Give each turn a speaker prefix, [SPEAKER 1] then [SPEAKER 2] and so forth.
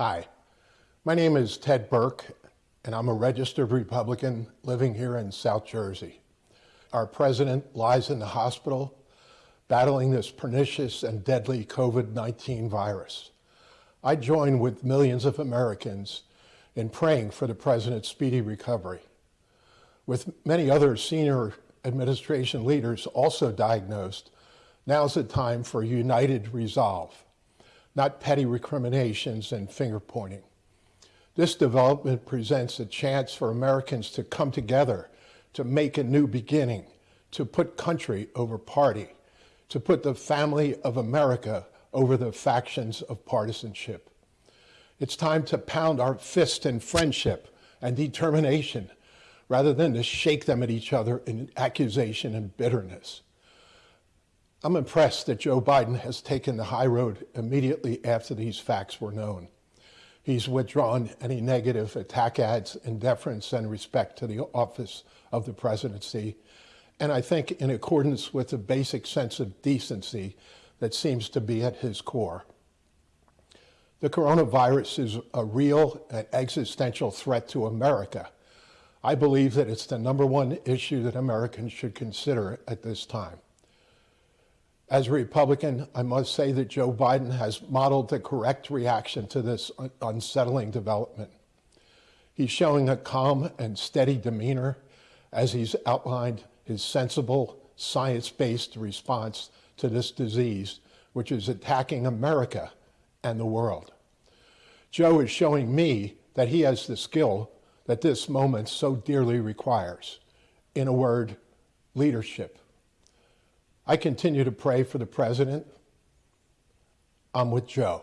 [SPEAKER 1] Hi, my name is Ted Burke, and I'm a registered Republican living here in South Jersey. Our president lies in the hospital battling this pernicious and deadly COVID-19 virus. I join with millions of Americans in praying for the president's speedy recovery. With many other senior administration leaders also diagnosed, now's the time for united resolve, not petty recriminations and finger pointing. This development presents a chance for Americans to come together, to make a new beginning, to put country over party, to put the family of America over the factions of partisanship. It's time to pound our fist in friendship and determination rather than to shake them at each other in accusation and bitterness. I'm impressed that Joe Biden has taken the high road immediately after these facts were known. He's withdrawn any negative attack ads in deference and respect to the office of the presidency, and I think in accordance with the basic sense of decency that seems to be at his core. The coronavirus is a real and existential threat to America. I believe that it's the number one issue that Americans should consider at this time. As a Republican, I must say that Joe Biden has modeled the correct reaction to this unsettling development. He's showing a calm and steady demeanor as he's outlined his sensible, science-based response to this disease, which is attacking America and the world. Joe is showing me that he has the skill that this moment so dearly requires. In a word, leadership. I continue to pray for the president. I'm with Joe.